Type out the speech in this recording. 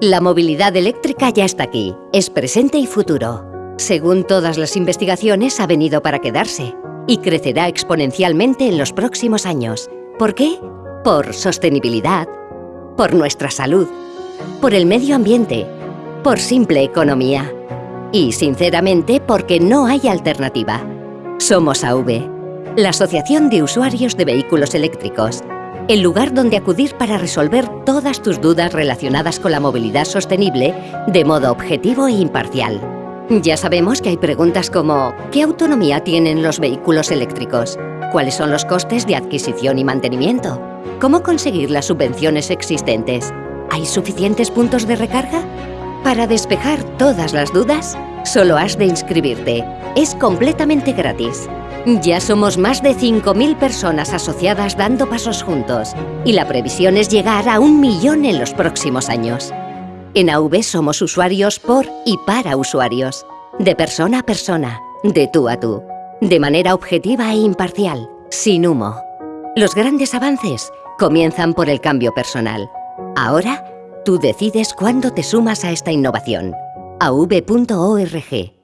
La movilidad eléctrica ya está aquí, es presente y futuro. Según todas las investigaciones, ha venido para quedarse y crecerá exponencialmente en los próximos años. ¿Por qué? Por sostenibilidad, por nuestra salud, por el medio ambiente, por simple economía y, sinceramente, porque no hay alternativa. Somos AV, la Asociación de Usuarios de Vehículos Eléctricos, el lugar donde acudir para resolver todas tus dudas relacionadas con la movilidad sostenible de modo objetivo e imparcial. Ya sabemos que hay preguntas como ¿qué autonomía tienen los vehículos eléctricos? ¿Cuáles son los costes de adquisición y mantenimiento? ¿Cómo conseguir las subvenciones existentes? ¿Hay suficientes puntos de recarga? Para despejar todas las dudas, solo has de inscribirte. Es completamente gratis. Ya somos más de 5.000 personas asociadas dando pasos juntos y la previsión es llegar a un millón en los próximos años. En AV somos usuarios por y para usuarios, de persona a persona, de tú a tú, de manera objetiva e imparcial, sin humo. Los grandes avances comienzan por el cambio personal. Ahora, tú decides cuándo te sumas a esta innovación. av.org